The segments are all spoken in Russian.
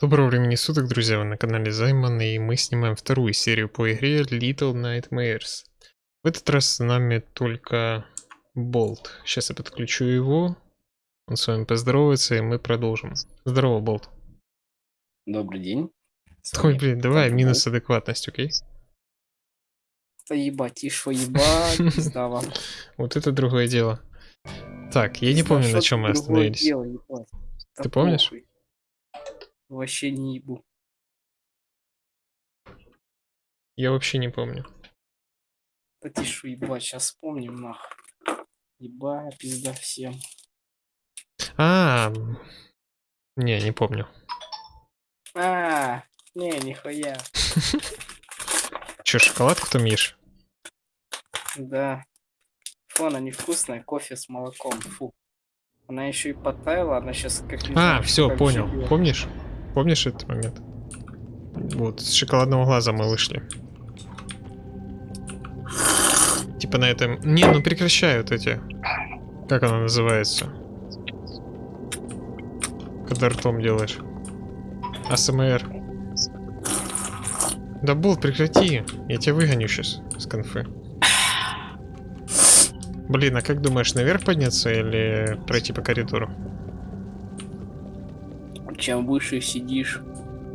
Доброго времени суток, друзья, вы на канале Займан, и мы снимаем вторую серию по игре Little Nightmares. В этот раз с нами только Болт. Сейчас я подключу его, он с вами поздоровается, и мы продолжим. Здорово, Болт. Добрый день. Ой, блин, давай Добрый минус адекватность, окей? Да ебать, и шо ебать, пизда вам. Вот это другое дело. Так, я не помню, на чем мы остановились. Ты помнишь? Вообще не ебу. Я вообще не помню. Шо ебать, сейчас вспомним нах. Ебать, пизда всем. А, м, не, не помню. А, не, нихуя. Че, шоколадку там ешь? Да. Фу, она невкусная, кофе с молоком, фу. Она еще и подтаяла, она сейчас как А, все, понял. живёт. Помнишь? Помнишь этот момент? Вот, с шоколадного глаза мы вышли. Типа на этом... Не, ну прекращают эти... Как она называется? Когда ртом делаешь. АСМР. Да, Болт, прекрати. Я тебя выгоню сейчас с конфы. Блин, а как думаешь, наверх подняться или пройти по коридору? Чем выше сидишь,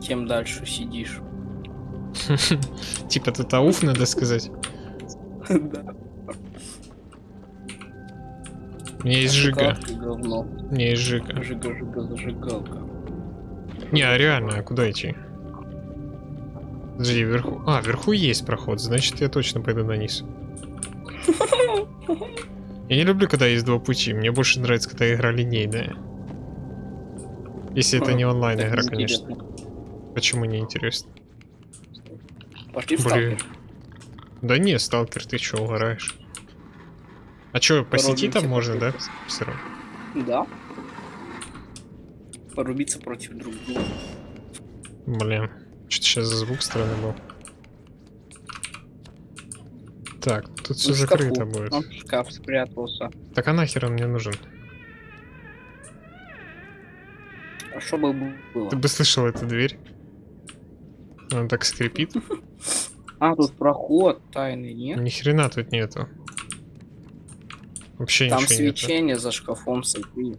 тем дальше сидишь. Типа тут ауф, надо сказать. Да. Меня есть жига. Меня есть жига. Жига, жига, зажигалка. Не, а реально, а куда идти? Подожди, вверху... А, вверху есть проход, значит я точно пойду на низ. Я не люблю, когда есть два пути. Мне больше нравится, когда игра линейная. Если это не онлайн игра, конечно. Почему не интересно? Пошли в Блин. сталкер. Да не, сталкер, ты чё, угораешь? А чё, по сети там можно, да? Всё равно. Да. Порубиться против друг друга. Блин, что-то сейчас звук странный был. Так, тут все Ну, закрыто будет. Он в шкаф спрятался. Так а нахер он мне нужен? Что бы было? Ты бы слышал эту дверь? Она так скрипит. А, тут проход тайный, нет? Ни хрена тут нету. Вообще Там ничего нету. свечение за шкафом, смотри.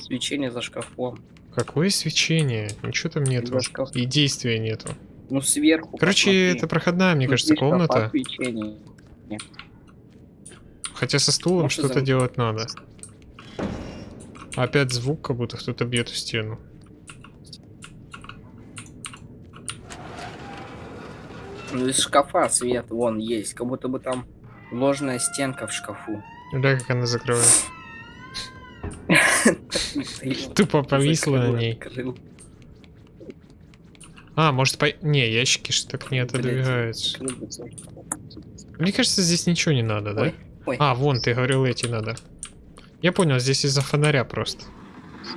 Свечение за шкафом. Какое свечение? Ничего там нету. И действия нету. Ну, сверху. Короче, посмотри. это проходная, мне Внутри кажется, комната. Хотя со стулом что-то делать надо. Опять звук, как будто кто-то бьет в стену. Ну, из шкафа свет вон есть. Как будто бы там ложная стенка в шкафу. Да, как она закрывает. Тупо повисла на ней. А, может по... Не, ящики ж так не отодвигаются. Мне кажется, здесь ничего не надо, да? А, вон, ты говорил, эти надо. Я понял, здесь из-за фонаря просто.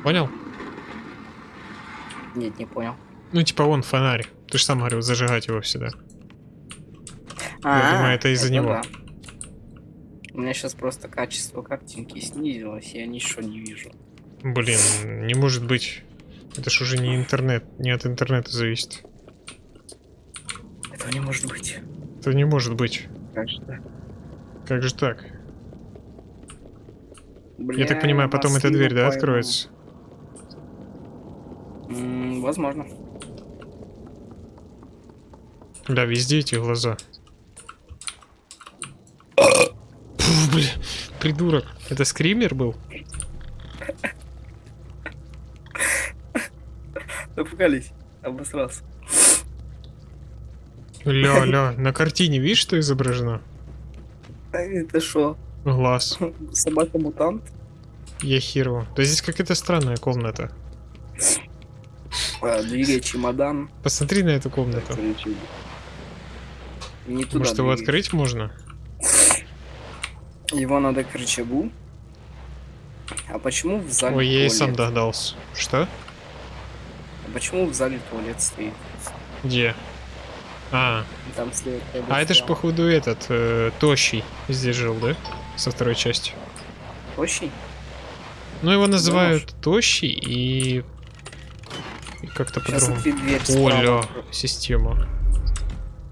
Понял? Нет, не понял. Ну, типа, вон фонарь. Ты же сам говорил, зажигать его всегда. А, думаю, это из-за него. У меня сейчас просто качество картинки снизилось, я ничего не вижу. Блин, не может быть. Это ж уже не интернет, не от интернета зависит. Этого не может быть. Это не может быть. Конечно. Как же так? Бля, Я так понимаю, потом эта дверь, да, пойму. откроется? М, возможно. Да, везде эти глаза. Фу, бля, придурок. Это скример был? Напугались. Обосрался. Ля, ля, на картине видишь, что изображено? Это что? Глаз. Собака-мутант? Я херу. Да здесь какая-то странная комната. А, двигай чемодан. Посмотри на эту комнату. Не туда Может его открыть можно? Его надо к рычагу. А почему в зале Ой, я и сам догадался. Что? А почему в зале туалет стоит? Где? А, Там слева. а это ж походу этот, э, Тощий здесь жил, да? Со второй части. Очень? Ну, его называют Тощий, и И как-то по-другому. Оля, система.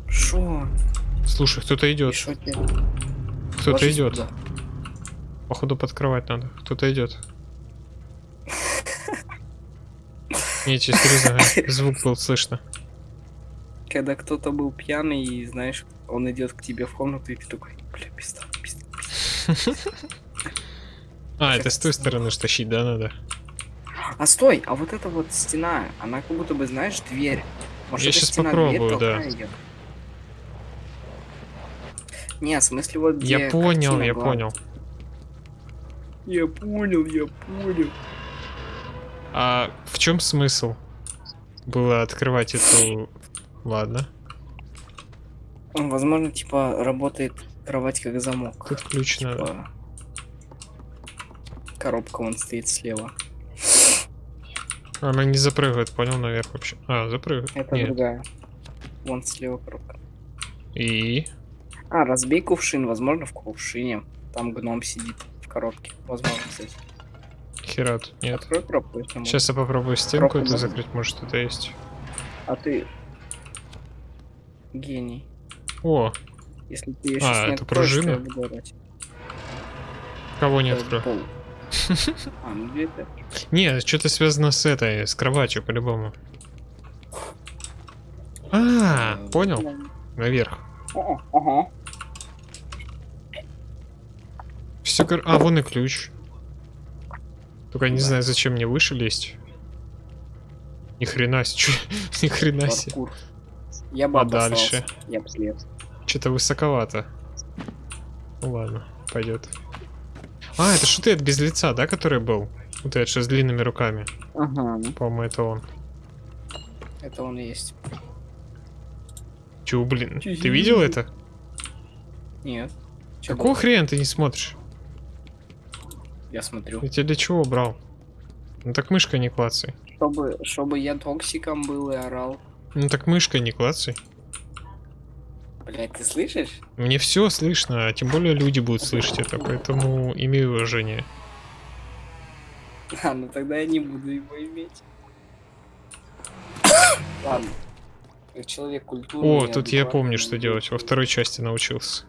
Шо? Слушай, кто-то И идет. шо? Кто-то идет. туда. Походу подкрывать надо. Кто-то идет. Не, тебе серьезно, звук был слышно. Когда кто-то был пьяный, и знаешь, он идет к тебе в комнату, и ты такой, бля, пизда, пизда. А, это с той стороны ж тащить, да, надо? А стой, а вот эта вот стена, она как будто бы, знаешь, дверь. Может, Я стена попробую, дверь да. её? Не, в смысле вот где Я понял, я была. понял. Я понял, я понял. А в чем смысл было открывать эту... Ладно. Возможно, типа, работает кровать как замок. Тут ключ надо. Типа, коробка вон стоит слева. Она не запрыгивает, понял, наверх вообще. А, запрыгивает. Это Нет. другая. Вон слева коробка. И... А, разбей кувшин, возможно, в кувшине. Там гном сидит в коробке. Возможно, кстати. Хера тут нет. Открой коробку, если можно. Сейчас я попробую стенку Коробку эту можно? закрыть, может что-то есть. А ты... Гений. О, Если ты ее А, сейчас не это откроешь, то пружина? я буду орать. кого не Это открою? пол. А, ну дверь так. Не, что-то связано с этой, с кроватью, по-любому. А, Э, понял? Наверх. Ага, Ага. Все, а, вон и ключ. Только я не Да. знаю, зачем мне выше лезть. Ни хрена себе, ни хрена себе. Я бы А дальше? Я бы слез. Что-то высоковато. Ну ладно, пойдет. А, это это без лица, да, который был? Вот этот, с длинными руками. Ага. По-моему, это он. Это он есть. Чего, блин? Ты видел это? Нет. Чё Какого было? хрена ты не смотришь? Я смотрю. Я тебя для чего брал? Ну так мышкой не клацай. Чтобы, чтобы я токсиком был и орал. Ну так мышкой не клацай. Блять, ты слышишь? Мне все слышно, а тем более люди будут слышать это, поэтому имей уважение. А, ну тогда я не буду его иметь. Ладно. Как человек культуры. О, тут я помню, что делать. Во второй части научился.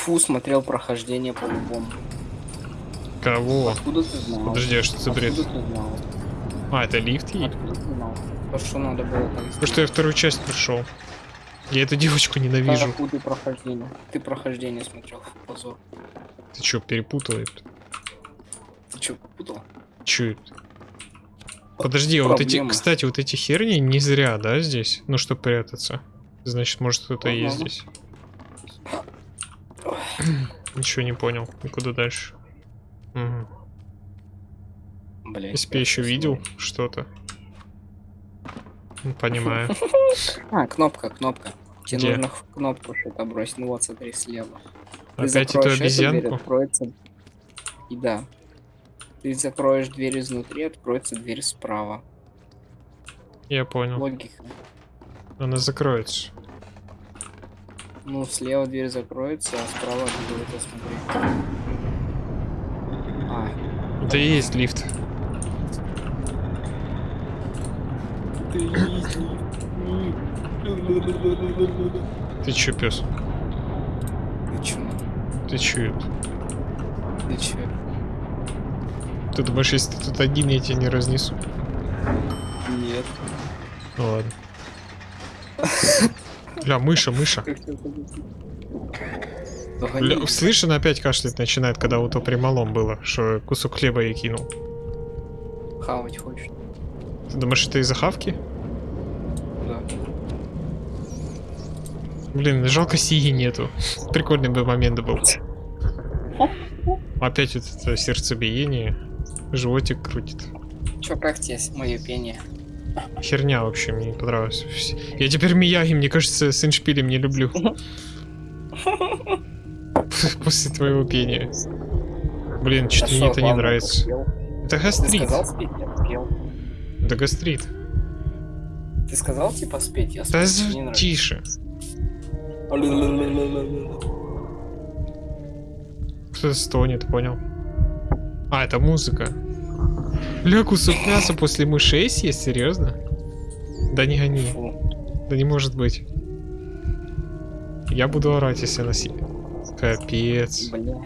Фу, смотрел прохождение по-любому. Кого? Откуда ты знал? Подожди, а что за бред? Откуда ты знал? А, это лифт ей? Откуда? То, что надо было так Потому что я вторую часть прошел. Я эту девочку ненавижу. Какую ты прохождение? Ты прохождение смотрел, позор. Ты чё, перепутал это? Ты чё, путал? Чё это? Подожди, а вот эти, Проблема. кстати, вот эти херни не зря, да, здесь? Ну, чтобы прятаться. Значит, может, кто-то есть здесь. Ничего не понял. И куда дальше? Если бы я еще видел что-то. Ну, Понимаю. А, кнопка, кнопка. Тебе Где? нужно кнопку что-то бросить. Ну вот, смотри, слева. Ты Опять эту дверь, обезьянку? откроется... И да. Ты закроешь дверь изнутри, откроется дверь справа. Я понял. Логика. Она закроется. Ну, слева дверь закроется, а справа будет, смотри. А, Это и есть лифт. ты Ты чё, пес? Ты чё? Ты чё? Ты чё? Ты думаешь, если ты тут один, я тебя не разнесу? Нет. Ну ладно. Бля, мыша, мыша. Бля, слышь, она опять кашлять начинает, когда вот то при малом было, что кусок хлеба ей кинул. Хавать хочешь? Ты думаешь, это из-за хавки? Да. Блин, жалко сии нету. Прикольный бы момент был. Опять вот это сердцебиение. Животик крутит. Чё, как тебе мое пение? Херня вообще, мне не понравилось. Я теперь Мияги, мне кажется, с иншпилем не люблю. После твоего пения. Блин, что-то мне это не нравится. Это гастрит. Да гастрит. Ты сказал типа спеть, я Да нравится. тише. Кто-то стонет, понял? А, это музыка. Ля, кусок мяса после мышей съесть? Серьезно? Да не гони. Да не может быть. Я буду орать, если она съест. Капец. Бля.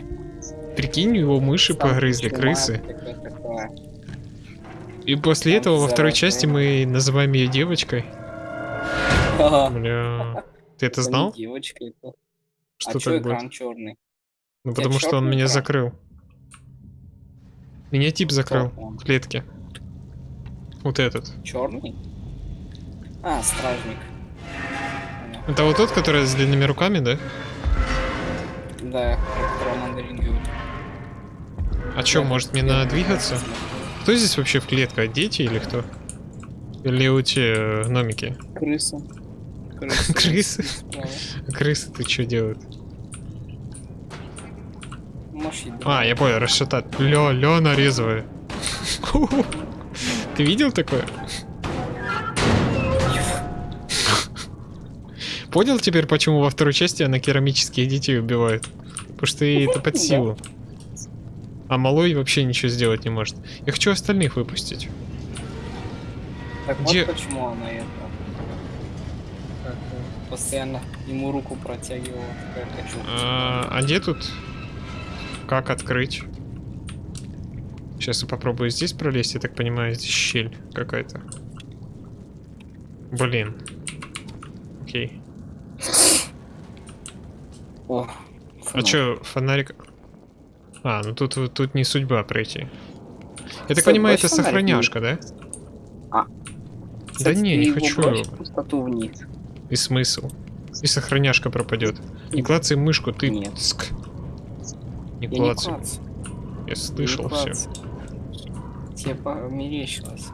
Прикинь, его мыши Там погрызли, крысы. И после Там этого во второй части мы называем ее девочкой. Бля. Ты это знал? девочка это. Что а так будет? черный? Ну потому что он меня закрыл. Меня тип закрыл он? в клетке. Вот этот. Черный? А, стражник. Это вот тот, который с длинными руками, да? Да, которого. А чё, Да, может мне надо двигаться? Кто здесь вообще в клетке? Дети или кто? Или у те э, гномики? Крыса. Крысы? Крысы ты что делают? Можешь. А, я понял, расшатать. Лё, лё нарезываю. Ты видел такое? Понял теперь, почему во второй части она керамических детей убивает? Потому что ей это под силу. А малой вообще ничего сделать не может. Я хочу остальных выпустить. Так Где- вот почему она это. как, постоянно ему руку протягивала. А, а где тут? Как открыть? Сейчас я попробую здесь пролезть, я так понимаю, здесь щель какая-то. Блин. Окей. О, А чё, фонарик... А, ну тут, тут не судьба пройти. Я так Стой, понимаю, это сохраняшка, да? Кстати, не, ты не его хочу пустоту вниз. И смысл? И сохраняшка пропадет. Не клацай мышку, ты... Нет. Ск. Не Я не клацай. Я слышал все. Тебе померещилось.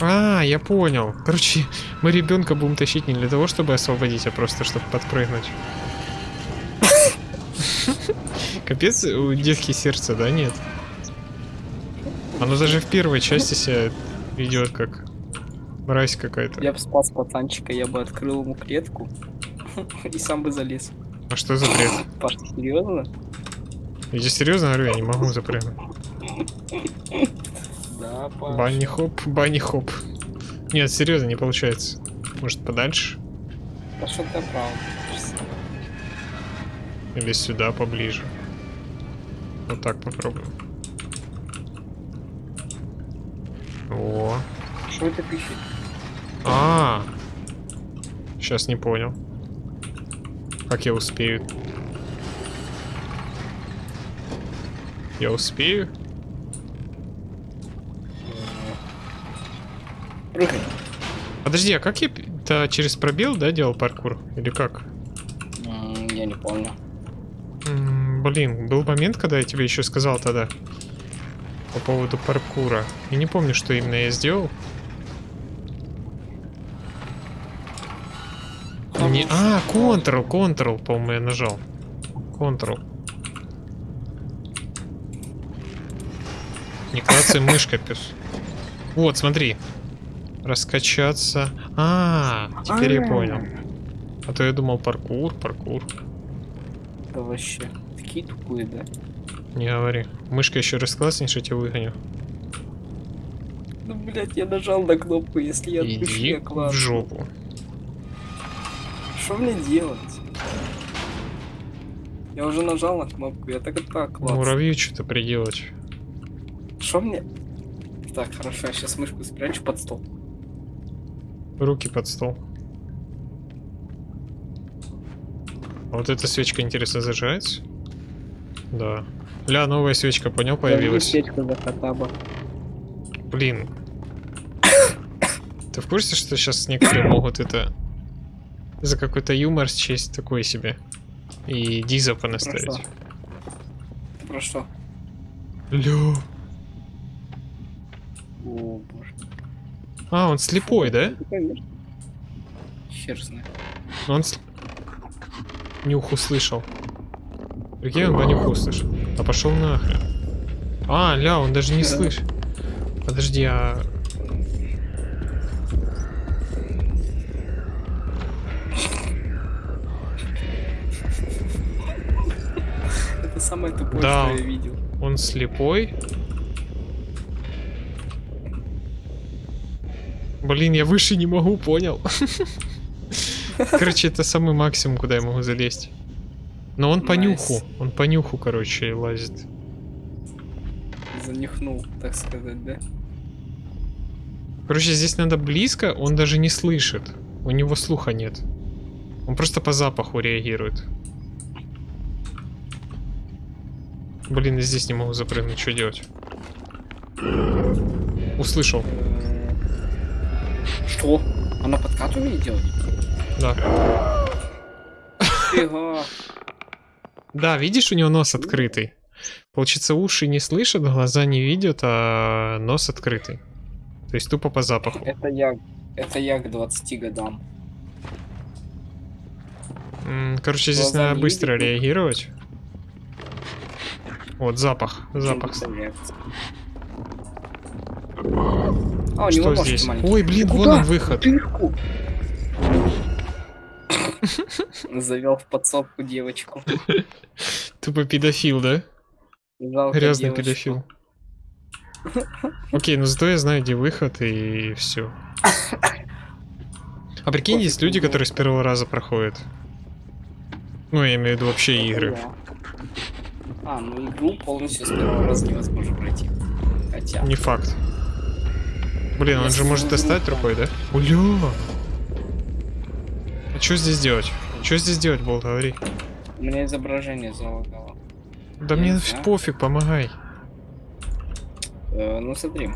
А, я понял. Короче, мы ребенка будем тащить не для того, чтобы освободить, а просто чтобы подпрыгнуть. Капец, у детки сердце, да, нет? Оно даже в первой части себя ведет как мразь какая-то. Я бы спас пацанчика, я бы открыл ему клетку и сам бы залез. А что за бред? Паш, ты серьезно? Я тебе серьезно говорю, я не могу запрыгнуть. Да. Банни хоп, банни хоп. Нет, серьезно, не получается. Может подальше? Ты правда? Или сюда поближе? Вот так попробуем. О, Что это пишет? а, сейчас не понял. Как я успею? Я успею? Прыгай. Подожди, а как я п- то через пробел, да, делал паркур? Или как? Я не помню. М, Блин, был момент, когда я тебе еще сказал тогда по поводу паркура. Я не помню, что именно я сделал. Не... А, Ctrl, Ctrl, по-моему, я нажал. Ctrl. Не клацай мышка, пес. Вот, смотри. Раскачаться. А, теперь я понял. А то я думал паркур, паркур. Да вообще. Такие тупые, да? Не говори. Мышка еще раз класснешь, я тебя выгоню. Ну, блядь, я нажал на кнопку, если я отпущу, Иди я в жопу. Что мне делать? Я уже нажал на кнопку, я так и так класс. Муравью что-то приделать. Что мне? Так, хорошо, я сейчас мышку спрячу под стол. Руки под стол. А вот эта свечка, интересно, зажигается? Да. Ля, новая свечка, понял, появилась. Свечка за Хатаба. Блин. Ты в курсе, что сейчас некоторые могут это за какой-то юмор счесть такой себе? И диза Про понаставить. что? Ты про что? Ля. О, боже. А, он слепой, да? Ну, конечно. Хер знает. Он с... нюх услышал. Прикинь, он по нюху услышал. А пошел нахрен. А, ля, он даже не Да. слышит. Подожди, а... Это самое тупое, Да. что я видел. Он слепой? Блин, я выше не могу, понял? Короче, это самый максимум, куда я могу залезть. Но он по нюху, он по нюху, короче, лазит. Занюхнул, так сказать, да? Короче, здесь надо близко, он даже не слышит. У него слуха нет. Он просто по запаху реагирует. Блин, я здесь не могу запрыгнуть, что делать? Услышал, Что? Она подкат умеет делать? да. Фига. Да, видишь, у него нос открытый. Получается, уши не слышат, глаза не видят, а нос открытый. То есть тупо по запаху. Это я, это я к 20 годам. Короче, здесь Глаза надо быстро видят, ну. реагировать. Вот запах, запах. А, у него Что здесь? маленькие. Ой, блин, вон он выход. Дырку. Завел в подсобку девочку. Тупо педофил, да? Жалко Грязный девочку. педофил. Окей, ну зато я знаю, где выход и все. А прикинь, есть люди, которые с первого раза проходят. Ну, я имею в виду вообще игры. Да. А, ну игру полностью с первого раза невозможно пройти. Хотя. Не факт. Блин, он же может достать рукой, да? Уля! А что здесь делать? Что здесь делать, Болт, говори? У меня изображение залагало. Да Я мне пофиг, помогай. Э, ну смотри.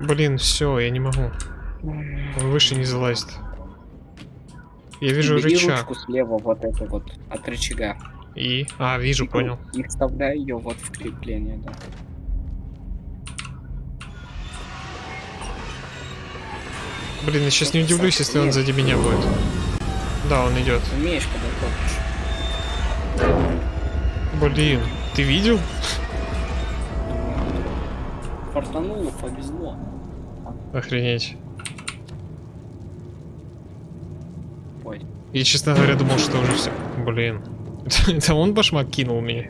Блин, все, я не могу. Он выше не залазит. Я вижу Бери рычаг. ручку слева, вот эту вот, от рычага. И... А, вижу, И понял. И вставляй ее вот в крепление, да. Блин, я сейчас не удивлюсь, если он сзади меня будет. Да, он идет. Умеешь, когда хочешь. Блин, ты видел? Фартануло, повезло. Охренеть. Ой. Я, честно говоря, думал, что уже все. Блин. Это он башмак кинул меня.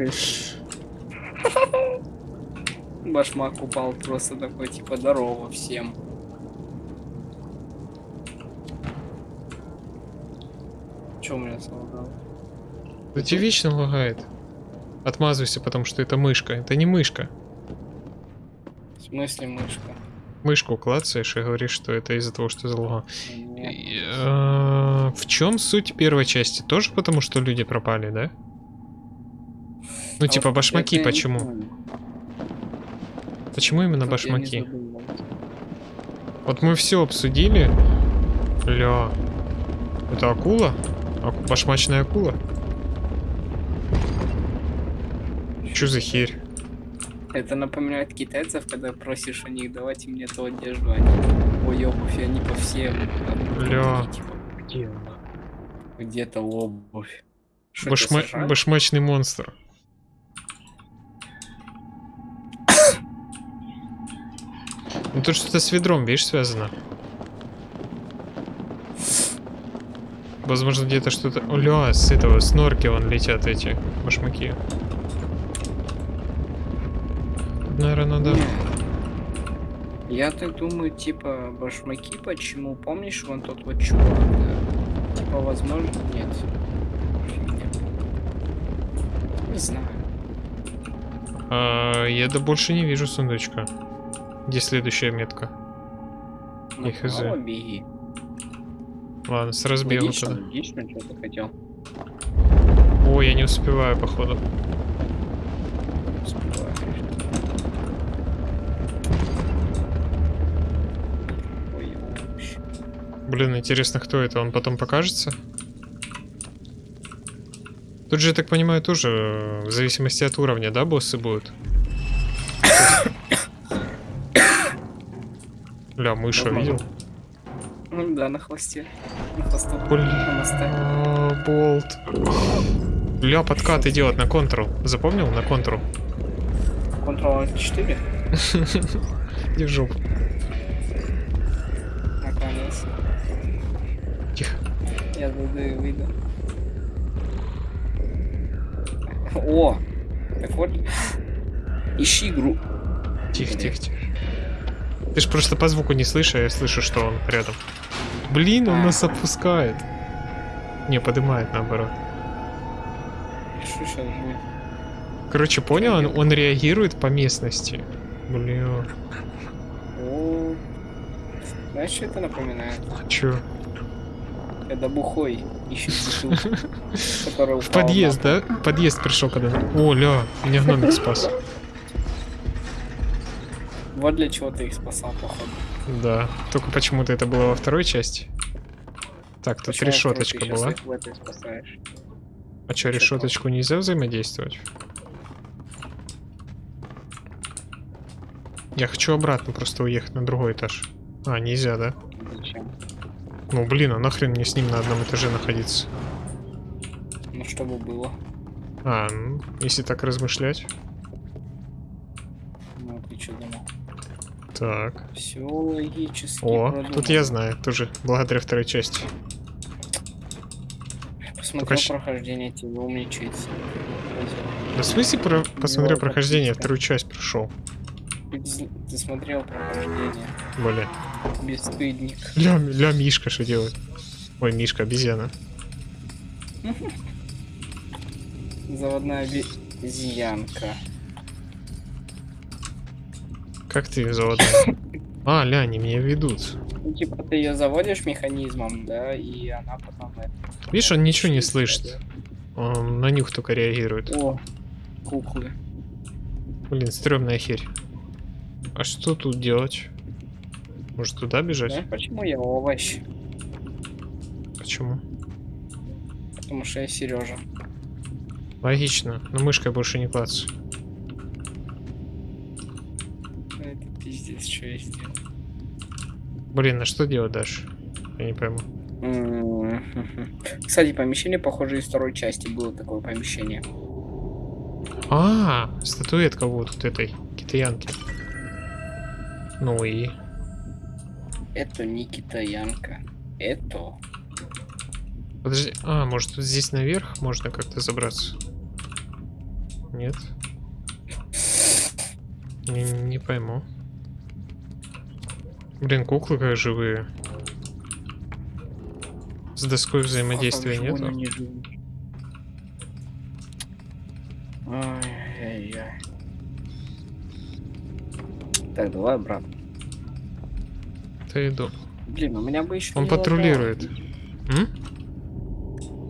Башмак упал просто такой, типа, здорово всем. Че у меня солгал? Да тебе вечно лагает. Отмазывайся, потому что это мышка. Это не мышка. В смысле мышка? Мышку клацаешь и говоришь, что это из-за того, что залагал. И, э, В чем суть первой части? Тоже потому, что люди пропали, да? Ну, А типа, вот башмаки почему? Почему именно башмаки? Вот мы все обсудили. Ля. Это акула? Аку- Башмачная акула? Чё за херь? Это напоминает китайцев, когда просишь у них давайте мне ту одежду, они ой, обувь, и они по всем. а, Ля. такие, типа, где она? Где-то обувь. Что, Башма-? Башмачный монстр. Ну тут что-то с ведром, видишь, связано. Возможно, где-то что-то... Оля, с этого, с норки вон летят эти башмаки. Наверное, надо... Я так думаю, типа, башмаки, почему? Помнишь, вон тот вот чувак, да? Типа, возможно, нет. Фигня. Не знаю. А, я да больше не вижу сундучка. Где следующая метка? Направо беги. Ладно, с разбегу Логично, тогда. логично, что ты хотел. Ой, я не успеваю, походу. Ой, вообще. Блин, интересно, кто это? Он потом покажется? Тут же, я так понимаю, тоже э, в зависимости от уровня, да, боссы будут? Ля, мыша Возможно. Ну да, на хвосте. На хвосту. Блин. На. А, Болт. Ля, подкат идет на контрол. Запомнил? На контрол. Ctrl 4. Держу. Наконец. Тихо. Я зайду и выйду. О! Так вот. Ищи игру. Тихо, тихо, тихо. Ты ж просто по звуку не слышишь, а я слышу, что он рядом. Блин, он нас опускает. Не, поднимает наоборот. Что сейчас будет? Короче, понял? Он, он реагирует по местности. Блин, О, знаешь, что это напоминает? чё? Когда бухой ищет бутылку, В подъезд, да? Подъезд пришел когда. О, ля, меня гномик спас. Вот для чего ты их спасал, походу. Да. Только почему-то это было во второй части. Так, тут Почему решеточка была. А Чё решеточку нельзя взаимодействовать? Я хочу обратно просто уехать на другой этаж. А, нельзя, да? Зачем? Ну блин, а нахрен мне с ним на одном этаже находиться? Ну, чтобы было. А, ну, если так размышлять. Ну, ты что? Так. Все логически О, продумано. тут я знаю, тоже благодаря второй части. Посмотрел Только прохождение, тебе умничается. Да в смысле про... посмотрел Ну, прохождение, отлично. вторую часть прошел. Ты, смотрел прохождение. Блин. Бесстыдник. Ля, ля Мишка что делает? Ой, Мишка, обезьяна. Заводная обезьянка. Как ты заводной? А, ля, они меня ведут. Ну, типа, ты ее заводишь механизмом, да, и она потом... Видишь, он ничего не слышит. Он на нюх только реагирует. О, куклы. Блин, стрёмная херь. А что тут делать? Может туда бежать? Знаешь, почему я овощ? Почему? Потому что я Сережа. Логично, но мышкой больше не клацай. Это пиздец, что я сделал. Блин, а что делать дальше? Я не пойму. Кстати, помещение, похоже, из второй части было такое помещение. А, статуэтка вот тут этой китаянки. Ну и... Это не китаянка. Это... Подожди, а, может тут здесь наверх можно как-то забраться? Нет? Не, не пойму. Блин, куклы как живые. С доской взаимодействия Как же нет? они не живут. Ай-яй-яй. Так, давай обратно. Ты иду. Блин, у меня бы еще Он патрулирует. М?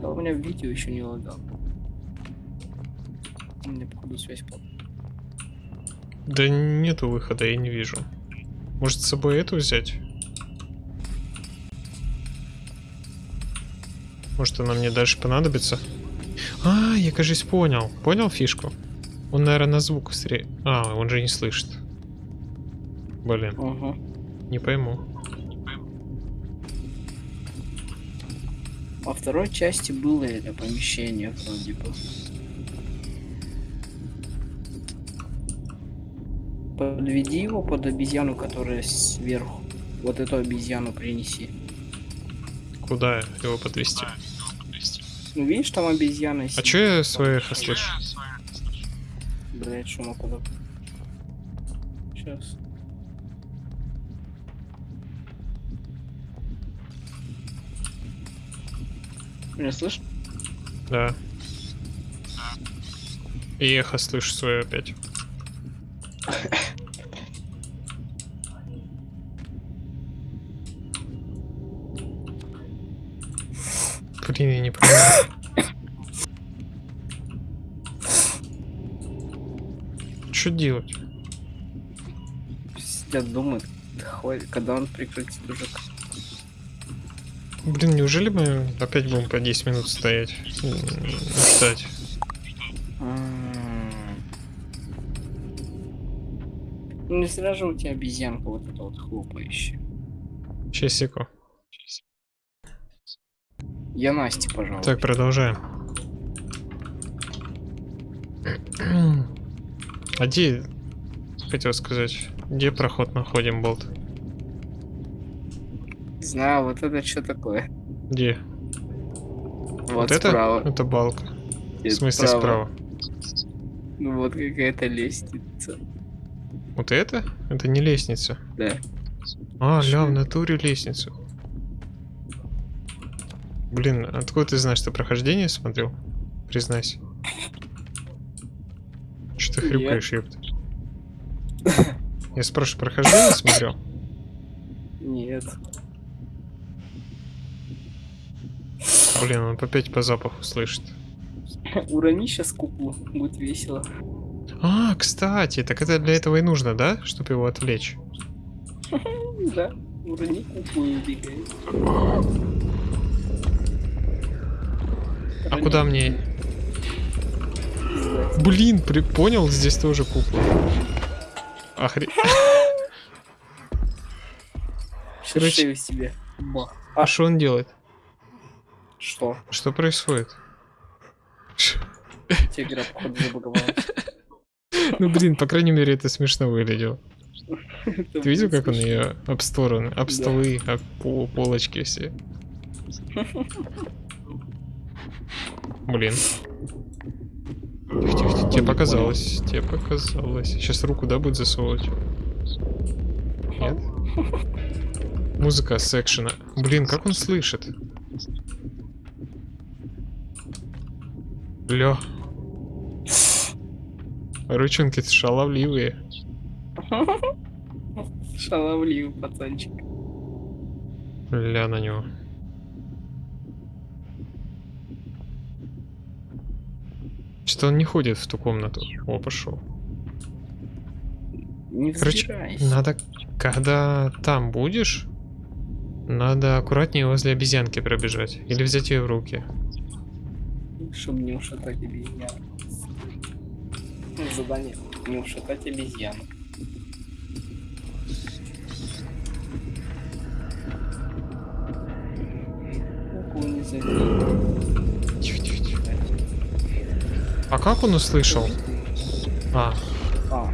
Да, у меня видео еще не лагал. У меня, походу, связь плохо. Да нету выхода, я не вижу. Может с собой эту взять? Может она мне дальше понадобится? А, я, кажется, понял. Понял фишку? Он, наверное, на звук сре... А, он же не слышит. Блин, Угу. не пойму. Во второй части было это помещение вроде бы. Подведи его под обезьяну, которая сверху. Вот эту обезьяну принеси. Куда его подвести? Ну видишь, там обезьяна А сидит. чё я своих слышу? Блять, шума куда? Сейчас. Меня слышишь? Да. И эхо слышу свое опять. Блин, я не понимаю. Что делать? Сидят, думают, когда он прекратит уже. Блин, неужели мы опять будем по 10 минут стоять? Ждать. Ну не зря же у тебя обезьянка вот эта вот хлопающая. Часику. Я Насте, пожалуйста. Так, продолжаем. А где... Хотел сказать, где проход находим, Болт? Знаю, вот это что такое? Где? Вот, это? справа. Это балка. В Нет, смысле справа? Ну вот какая-то лестница. Вот это? Это не лестница. Да. А, ля, в натуре лестницу. Блин, откуда ты знаешь, что прохождение смотрел? Признайся. Что ты хрюкаешь, ёпта? Я спрашиваю, прохождение смотрел? Нет. Блин, он опять по запаху слышит. Урони сейчас куклу, будет весело. А, кстати, так это для этого и нужно, да? Чтобы его отвлечь. Да, урони куклу и убегай. А куда мне? Блин, при... понял, здесь тоже кукла. Охре... Короче- себе. А что он делает? Что? Что происходит? Тебе игра, походу. Ну блин, по крайней мере это смешно выглядело. Это Ты видел, как он ее об стороны, об Да. столы, об пол- полочки все? Блин. Тихо, тихо, тихо, тебе показалось, тебе показалось. Сейчас руку, да, будет засовывать? Нет? Музыка с экшена. Блин, как он слышит? Ля. Ручонки шаловливые. Шаловливый пацанчик. Ля на него. Что он не ходит в ту комнату? О, пошел. Не Короче, взбирайся. надо, когда там будешь, надо аккуратнее возле обезьянки пробежать. Или взять ее в руки. Чтобы не ушатать обезьяну. Ну, Задание. Не ушатать обезьяну. Куклу не. А как он услышал? А, А,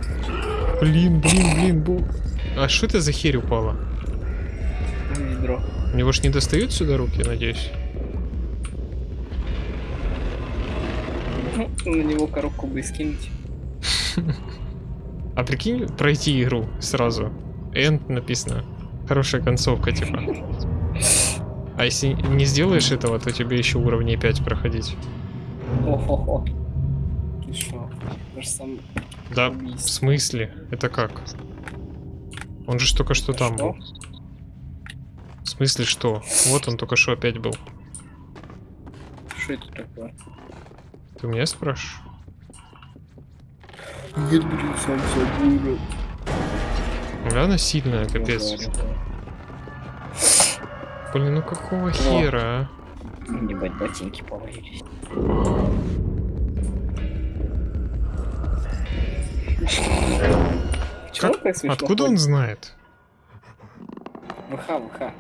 блин, блин, блин, бу... А что это за херь упала? ведро. У него ж не достают сюда руки, надеюсь? Ну, На него коробку бы скинуть. А прикинь, пройти игру сразу. End написано. Хорошая концовка, типа. А если не сделаешь этого, то тебе еще уровней 5 проходить. О-хо-хо. Ж сам Да, в убийство. смысле? Это как? Он же только что Это там что? был. В смысле что? Вот он только что опять был. Что это такое? Ты у меня спрашиваешь? Ядрит сам собой. Да, она сильная, капец. Блин, ну какого хера, а? Ебать, ботинки повалились. Чего Как- так смешно Откуда он знает? ВХ, ВХ.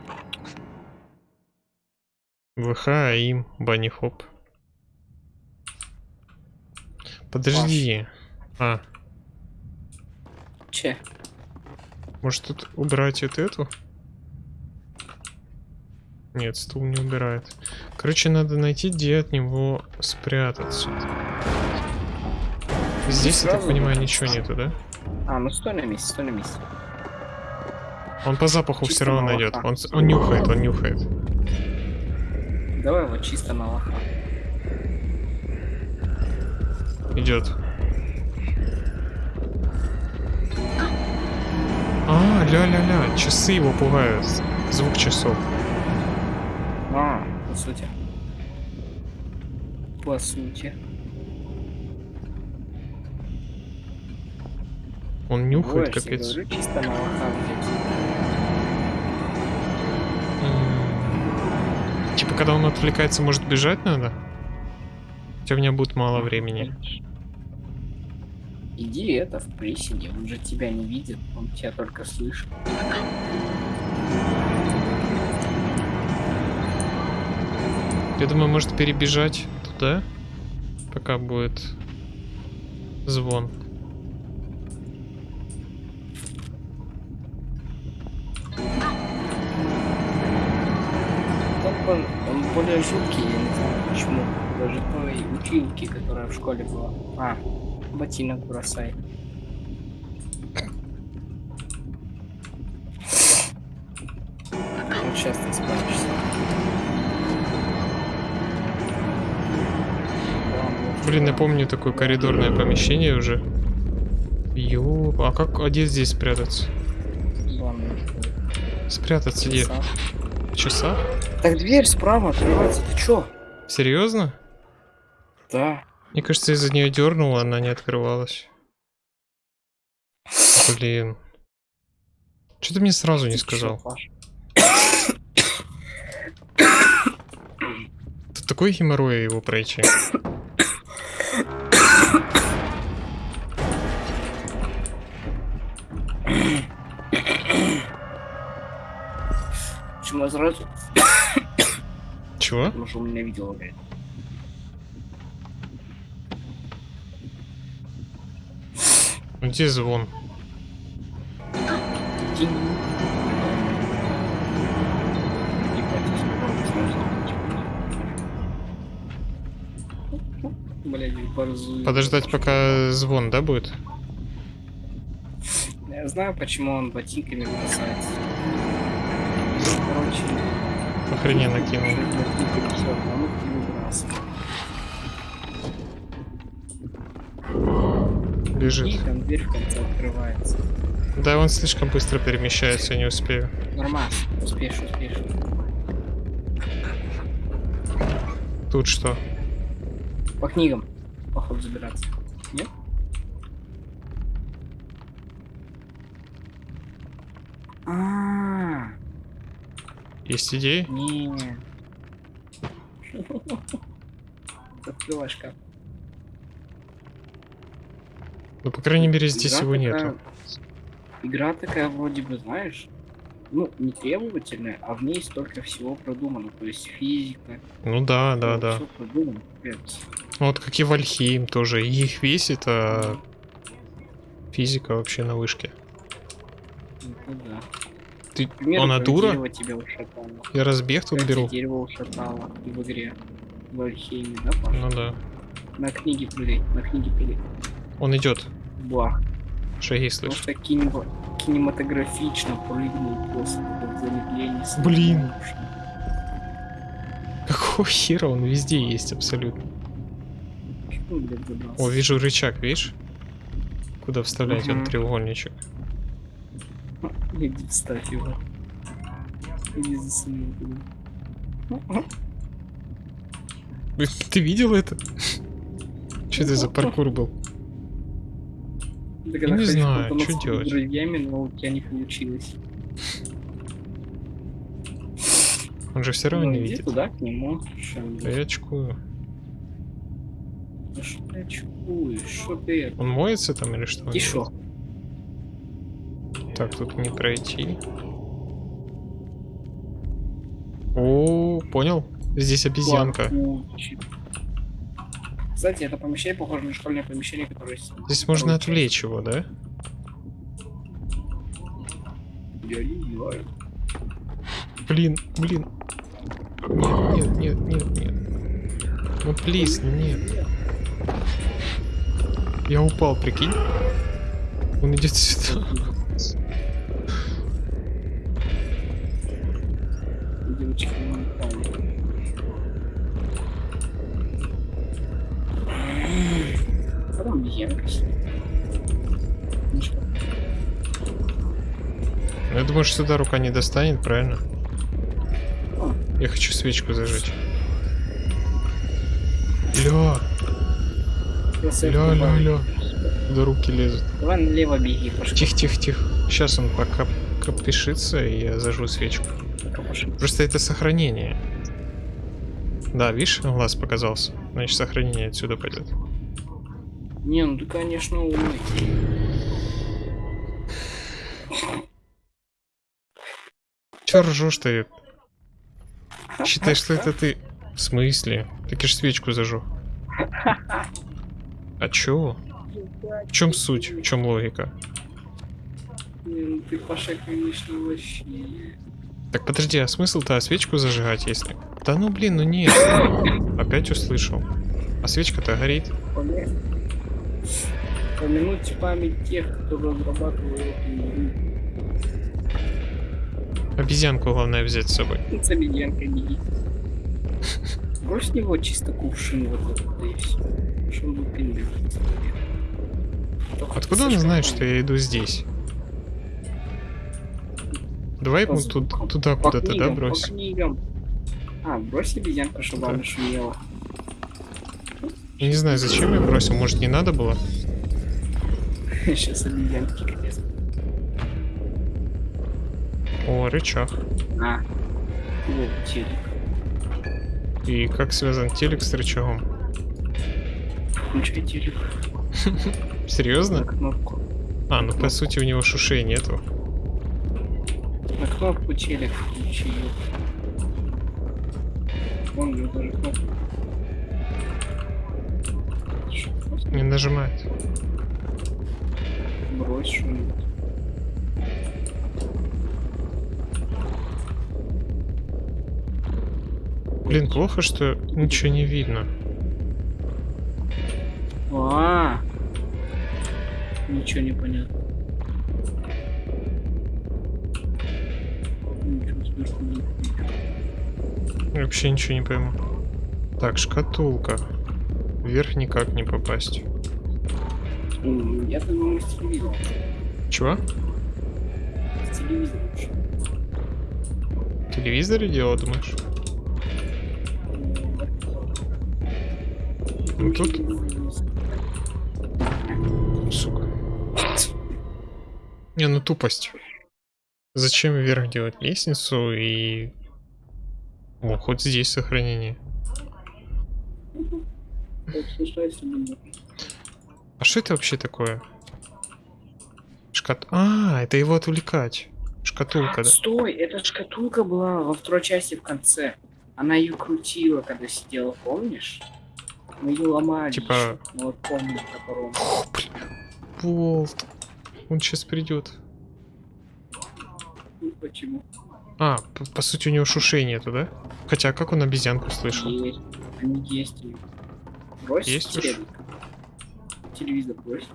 ВХ, АИМ, Банни Хоп. Подожди. А, Че? может тут убрать вот эту? Нет, стул не убирает. Короче, надо найти, где от него спрятаться. Здесь, я так понимаю, ничего нету, да? А, ну стой на месте, стой на месте. Он по запаху все Чисто равно на найдет. Он, он нюхает, он нюхает. Давай вот чисто на лоха. Идет. А, ля-ля-ля, часы его пугают. Звук часов. А, по сути. По сути. Он нюхает, капец. говорю, чисто на. Типа, когда он отвлекается, может бежать надо? Хотя у меня будет мало времени. Иди это в приседе, он же тебя не видит, он тебя только слышит. Я думаю, может перебежать туда, пока будет звон. Жуткий, я не знаю почему. Даже той училки, которая в школе была. А, ботинок бросай. сейчас ты справишься. Блин, я помню такое коридорное помещение уже. Ё, а как, а где здесь спрятаться? Спрятаться где? Часа. Так дверь справа открывается, ты чё? Серьезно? Да. Мне кажется, из-за нее дернула, она не открывалась. Блин. Что ты мне сразу не Ты сказал? Тут такой геморрой его пройти. Сразу? Чего? Потому что он меня блядь. Ну, Где звон? Блядь, борзую. Подождать, пока звон, да, будет? Я знаю, почему он ботинками бросается. Короче, Охрененно кинул. выбрасывает. И Бежит. там дверь в конце открывается. Да, он слишком быстро перемещается, не успею. Нормально, успеешь, успеешь. Тут что? По книгам, походу, забираться. Нет? А, Есть идеи? не. Открывай шкаф. Ну, по крайней мере, здесь Игра его такая- нету. Игра такая вроде бы, знаешь, ну, не требовательная, а в ней столько всего продумано. То есть физика. Ну да, да, да. Все продумано, капец. Ну, Вот как и Вальхейм тоже. Их весит, а физика вообще на вышке. Ну да. Ты... Примеру, Она дура? тебя ушатало. Я разбег тут Как беру. дерево ушатало в игре. В Альхейме, да, Паш? Ну да. На книге прыгай, на книге прыгай. Он идет. Бах. Шаги слышь. что кинемо- кинематографично прыгнул после этого замедления. с Блин. Какого хера он везде есть абсолютно. Он? О, вижу рычаг, видишь? Куда вставлять он Мгм. треугольничек. Иди вставь его. Иди засуни туда. Ты видел это? Что это за паркур был? Когда не знаю, с делать? друзьями, но у тебя не получилось. Он же все равно Ну, не иди видит. туда, к нему. Да я очкую. да что ты очкуешь? Что ты? Он моется там или что? Тише. Так, тут не пройти. О, понял? Здесь обезьянка. Плакучий. Кстати, это помещение похоже на школьное помещение, которое... Здесь можно отвлечь его, да? Я не знаю. Блин, блин. Нет, нет, нет, нет, нет. Ну, плиз, нет. Я упал, прикинь. Он идет сюда. Там обезьянка сидит. Ну я думаю, что сюда рука не достанет, правильно? Я хочу свечку зажечь. Ля, ля, добавлю. ля. До руки лезут. Давай налево беги, пошли. Тихо, тихо, тихо. Сейчас он пока копишится, и я зажгу свечку. Просто это сохранение. Да, видишь, глаз показался. Значит, сохранение отсюда пойдет. Не, ну ты, конечно, умный. Че ржешь ты? Считай, что это ты. В смысле? Так я ж свечку зажег. А чё? В чем суть? В чем логика? Не, ну ты, Паша, конечно, вообще... Так подожди, а смысл-то свечку зажигать, если... Да ну блин, ну нет. Опять услышал. А свечка-то горит. Помянуть память тех, кто разрабатывал эту. Обезьянку главное взять с собой. С обезьянкой беги. Брось него чисто кувшин вот этот, да и все. Откуда он знает, что я иду здесь? Давай ему тут, туда куда-то, да, брось? А, брось обезьянку, чтобы Да. она шумела. Я не знаю, зачем я бросил, может не надо было? Сейчас обезьянки капец. О, рычаг. А. Вот, телек. И как связан телек с рычагом? Включай телек. Серьезно? А, ну по сути у него шушей нету. На кнопку телек включи. Вон него даже просто Не нажимает. Брось что-нибудь. Блин, плохо, что ничего не видно. А, ничего не понятно. Я Вообще ничего не пойму. Так, шкатулка. Вверх никак не попасть. Я думаю, с телевизором. Чего? С телевизором лучше. В телевизоре дело, думаешь? Ну тут, сука. Не, ну тупость. Зачем вверх делать лестницу и... О, хоть здесь сохранение. А что это вообще такое? Шкат... А, это его отвлекать. Шкатулка, да? Стой, эта шкатулка была во второй части в конце. Она ее крутила, когда сидела, помнишь? Мы ее ломали. Типа- ещё. Ну вот помню топором. Фу, блин. Болт. Он сейчас придет. Почему? А, п- по сути у него шушей нету, да? Хотя как он обезьянку слышал? Есть. Они есть. у них. Брось Есть уж? телевизор. Телевизор брось.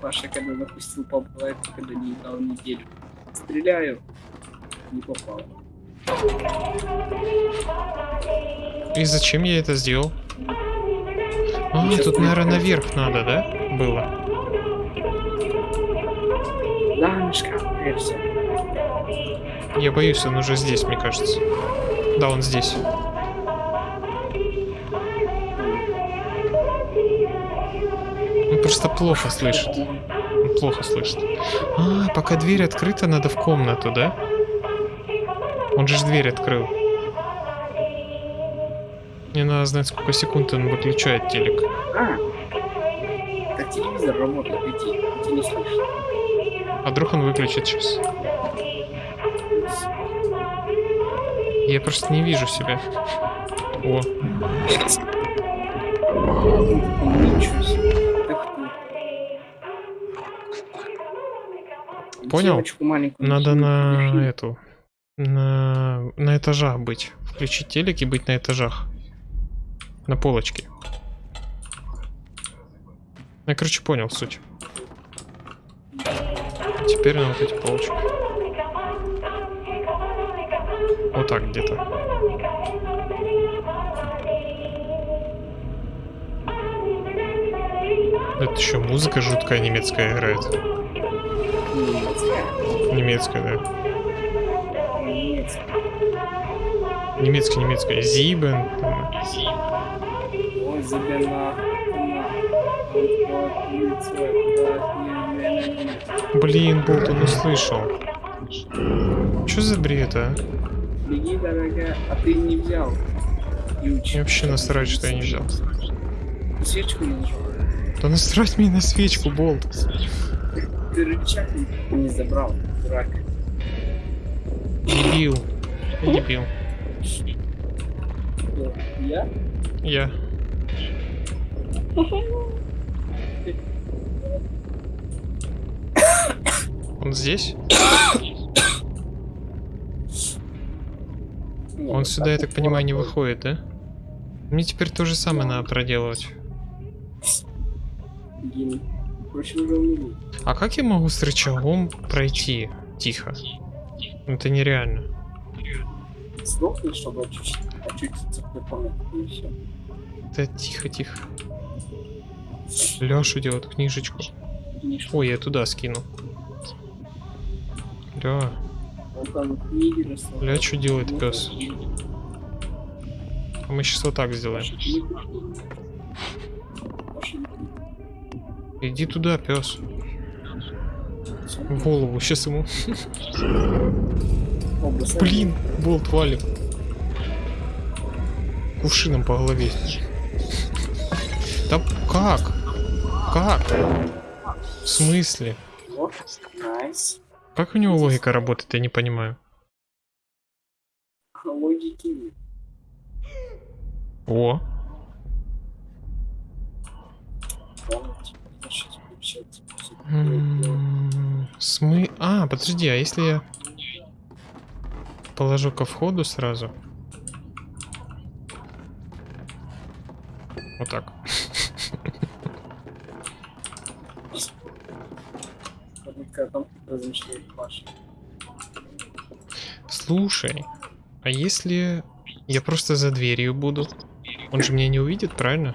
Паша, когда запустил популайт, когда не дал неделю. Стреляю. Не попал. И зачем я это сделал? А, Сейчас тут, наверное, наверх надо, да? Было. Я боюсь, он уже здесь, мне кажется. Да, он здесь. Он просто плохо слышит. Он плохо слышит. А, пока дверь открыта, надо в комнату, да? Он же дверь открыл. Мне надо знать, сколько секунд он выключает телек. А, телевизор работает, иди, ты не слышишь. А вдруг он выключит сейчас? Я просто не вижу себя. О. Понял? Надо на эту... На, на этажах быть. Включить телек и быть на этажах. На полочке. Я, короче, понял суть. Теперь на вот эти полочки. Вот так где-то. Это еще музыка жуткая немецкая играет. Немецкая. Немецкая, да. Немецкая. Немецкая. Зибен. там. Ой, забена. Блин, Болт, он услышал. Что за бред, а? Беги, дорогая, а ты не взял. Мне вообще насрать, что я не взял. Свечку не нажал. Да насрать мне на свечку, Болт. Ты рычаг не- забрал, дурак. Дебил. Я дебил. Я? Я. Здесь? Он сюда, я так понимаю, не выходит, да? Мне теперь то же самое надо проделывать. А как я могу с рычагом пройти? Тихо. Это нереально. Да тихо, тихо. Леша делает книжечку. Ой, я туда скину. Ля, Он там книги расставляет. Бля, чё делает пёс? а мы сейчас вот так сделаем. Иди туда, пес. В голову, сейчас ему. Блин, болт валит. Кувшином по голове. Да как? Как? В смысле? Nice. Как у него логика работает, я не понимаю. Логики нет. О, Помните? Сейчас включается. м, смы... А, подожди, а если я положу ко входу сразу? Вот так. Когда там размышляет Паша. Слушай, а если я просто за дверью буду? Он же меня не увидит, правильно?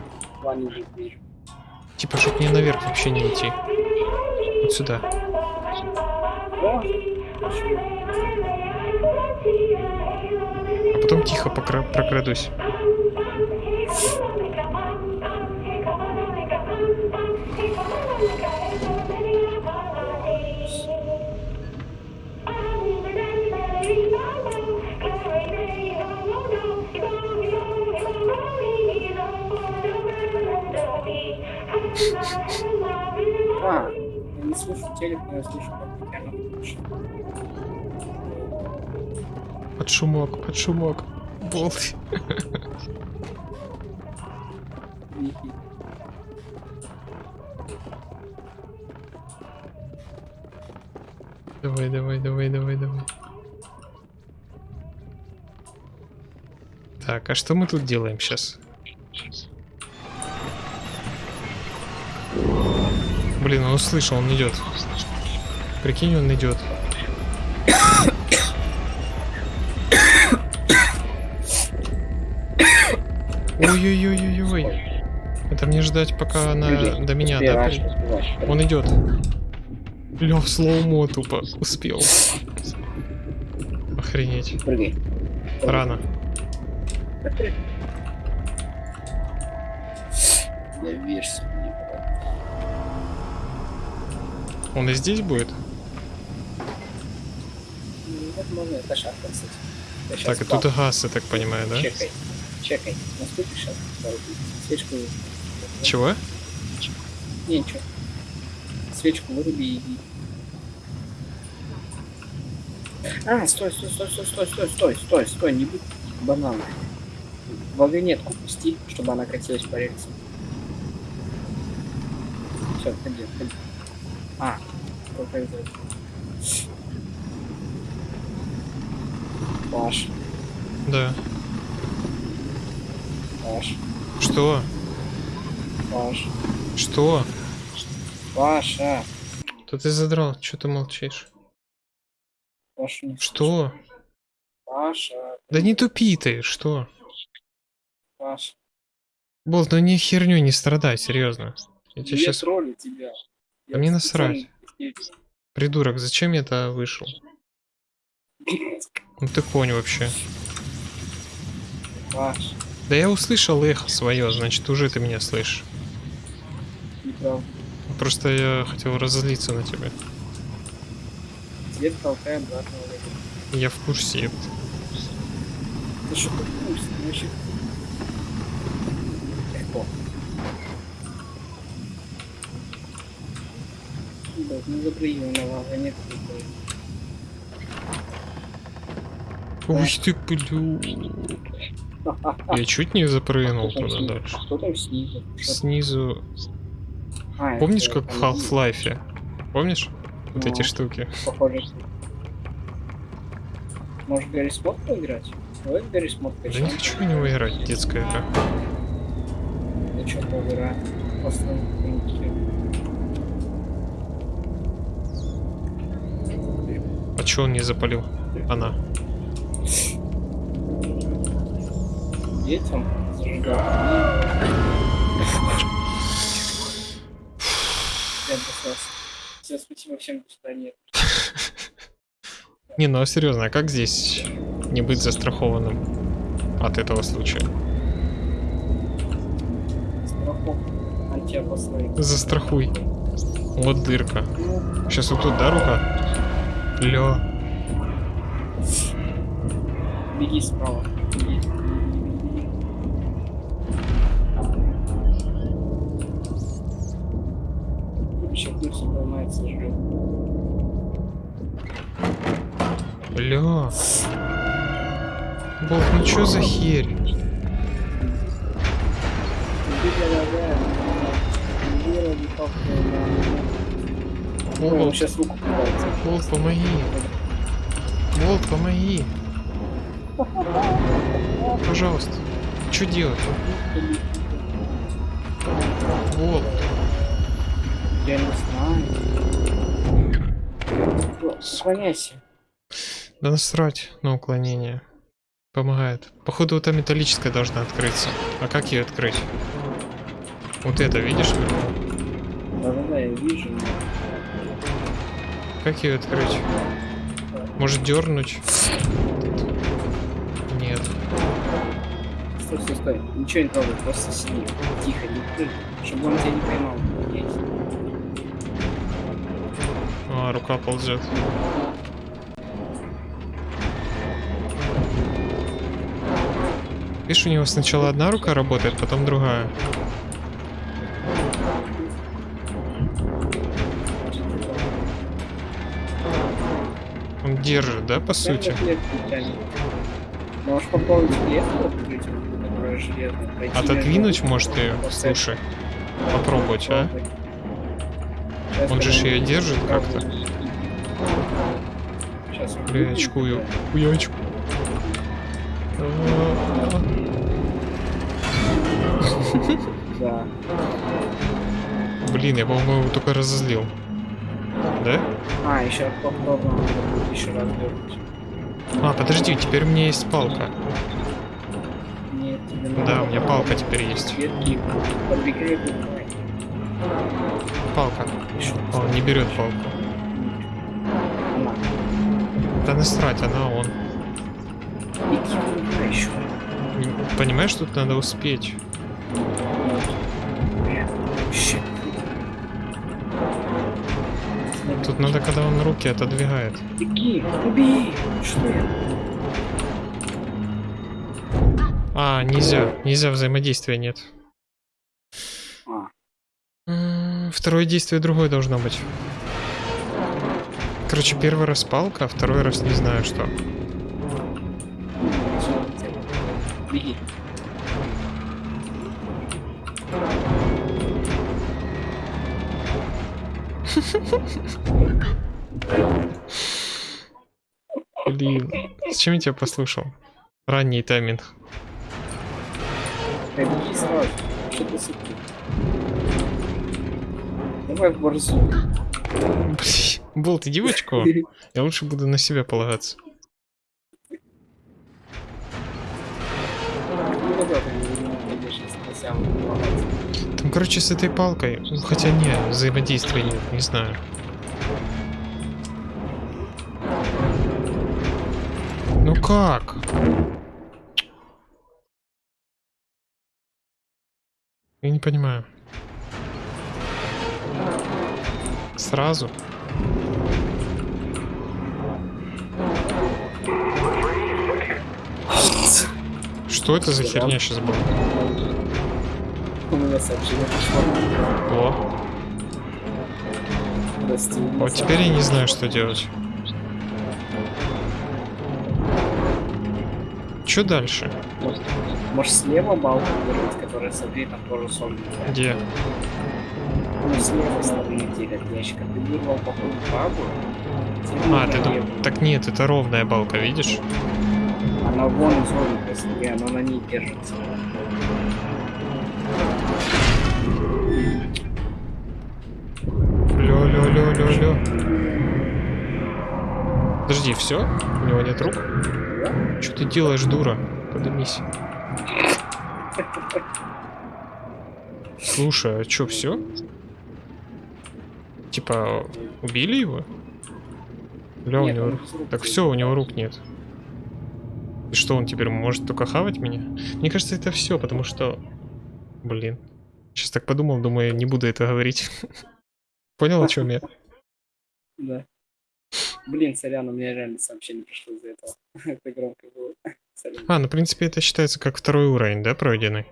Типа, чтоб мне наверх вообще не идти. Вот сюда. А потом тихо прокрадусь. А, я не слышу телек, но я слышу. Под шумок, под шумок. Болт. Давай, давай, давай, давай, давай. Так, а что мы тут делаем сейчас? Блин, он услышал, он идет. Прикинь, он идет. Ой-ой-ой-ой-ой. Это мне ждать, пока она Люди, до меня, да? успеваешь, при- успеваешь. Он идет. Лев слоумо тупо успел. Охренеть. Прыгай. Рано. Доверься мне, Он и здесь будет? Ну, Возможно, это шахта, кстати. Так, и тут газ, я так понимаю, да? Чекай. Чекай. Наступишь сейчас? Свечку. Чего? Не, ничего. Свечку выруби и иди. А, стой, стой, стой, стой, стой, стой, стой, стой, стой, не будь бананом. Вагонетку пусти, чтобы она катилась по рельсам. Все, отходи, отходи. А, это. Паш, Да. Паш, Что? Паш, Что? Паша. То ты задрал, что ты молчишь? Паша не Что? Паша, Да не тупи ты, что? Паша. Болт, ну не херню не страдай, серьезно. Я Я сейчас... троллю тебя. Да мне насрать. Придурок, зачем я это вышел? Ну ты конь вообще. Паш, Да я услышал эхо свое, значит уже ты меня слышишь. Просто я хотел разозлиться на тебя. Свет обратно в. Я в курсе. Да что ты пусть, ты вообще... Легко. Да, ну запрыгивай на вагонетку. Ух ты, блю. Я чуть не запрыгнул там туда дальше. Кто там снизу? Что- Снизу. А, это Помнишь, как в Half-Life? Помнишь? Вот Ну. эти штуки. Похоже. Может, Гарри Смот поиграть? Давай Гарри Смот Да не хочу в него играть, детская игра. Да что поиграем? Просто А чё он не запалил? Она. Детям зажигал. Я. Все, спасибо всем, сюда нет. Не, ну а серьезно, а как здесь не быть застрахованным от этого случая? Застрахуй. Вот дырка. Сейчас вот тут, да, рука? Лё. беги справа. Беги. Вообще пульс поднимается, жрет. Лё. Бог, ну чё за херь? Волк, сейчас руку. Волк, помоги. Волк, помоги. Пожалуйста. Что делать? Волк. Я не знаю. Склоняйся. Да насрать на уклонение. Помогает. Походу, вот та металлическая должна открыться. А как ее открыть? Вот это, видишь? Как ее открыть? Может дернуть? Нет. Стой, стой, стой. Ничего не трогай, просто сиди. Тихо, не прыгай, чтобы он тебя не поймал. А, рука ползет. Видишь, у него сначала одна рука работает, потом другая. Он держит, да, по сути? Можешь попробовать клетку открыть, которая железная. пройти Отодвинуть может ее? Слушай. Попробовать, а? Он же ее держит как-то. Сейчас Бля, очкую. Я очку. Да. Блин, я, по-моему, его только разозлил. Да? А, еще попробуем еще раз дернуть. А, подожди, теперь у меня есть палка. Нет, тебе надо Да, у меня палка теперь есть. Подбегай. Палка. Еще он не берет палку. Она. Да насрать, она он. Иди, подбегай еще. Не- Понимаешь, тут надо успеть. Тут надо, когда он руки отодвигает. Беги, убей! Что я? А, нельзя. Нельзя взаимодействия нет. А, Второе действие другое должно быть. Короче, первый раз палка, а второй раз не знаю что. Беги. Блин, зачем я тебя послушал? Ранний тайминг. Давай в борзу. Болт, иди в очко. Я лучше буду на себя полагаться. Ну да, да, ты короче, с этой палкой. Хотя не, взаимодействия нет, не знаю. Ну как? Я не понимаю. Сразу? Что это за херня сейчас была? У меня сообщение пришло. О, Прости, вот теперь я не знаю, что делать. Что дальше? Может, может слева балку держать, которая смотри, там тоже сон. Где? Ну, с левой стороны где от ящика. Ты вырвал походу тебе А, ты дум-. Так нет, это ровная балка, видишь? Она вон изогнутая, смотри, она на ней держится. Лё. Подожди, все? У него нет рук? Что ты делаешь, дура? Подымись. Слушай, а чё, все? Типа, убили его? Бля, у него... Так все, у него рук нет. И что, он теперь может только хавать меня? Мне кажется, это все, потому что... Блин. Сейчас так подумал, думаю, не буду это говорить. Понял, о чем я? Да. Блин, сорян, у меня реально сообщение пришло из-за этого. Это громко было. Сорян. А, ну, в принципе, это считается как второй уровень, да, пройденный?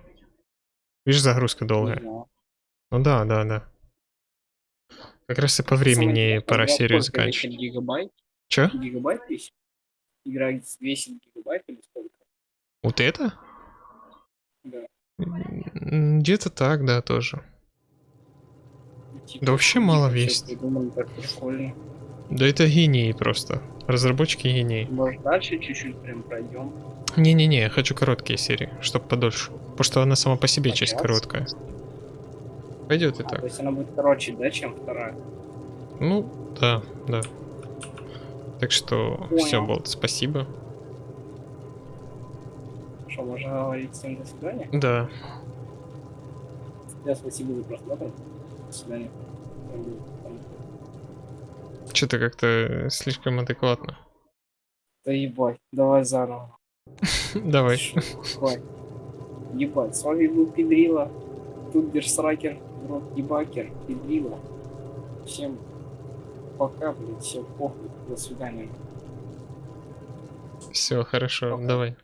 Видишь, загрузка долгая. Ну да, да, да. Как раз и по Самое времени пора серию заканчивать. Гигабайт? Чё? Гигабайт весит? Игра весит гигабайт или сколько? Вот это? Да. Где-то так, да, тоже. Типа, Да вообще мало так прикольно. Да это гении просто. Разработчики гении. Может дальше чуть-чуть прям пройдем? Не-не-не, я хочу короткие серии, чтоб подольше. Потому что она сама по себе часть Почас? короткая. Пойдет и А, так. то есть она будет короче, да, чем вторая? Ну, да, да. Так что все, Понял. Болт, спасибо. Что, можно говорить всем до свидания? Да. Я спасибо за просмотр. До свидания. Что-то как-то слишком адекватно. Да ебать, давай заново. Давай. Ебать. Ебать, с вами был Педрила. Тут Берсракер, Рот Ебакер, Педрила. Всем пока, блядь, всем похуй. До свидания. Все, хорошо, Пока. давай.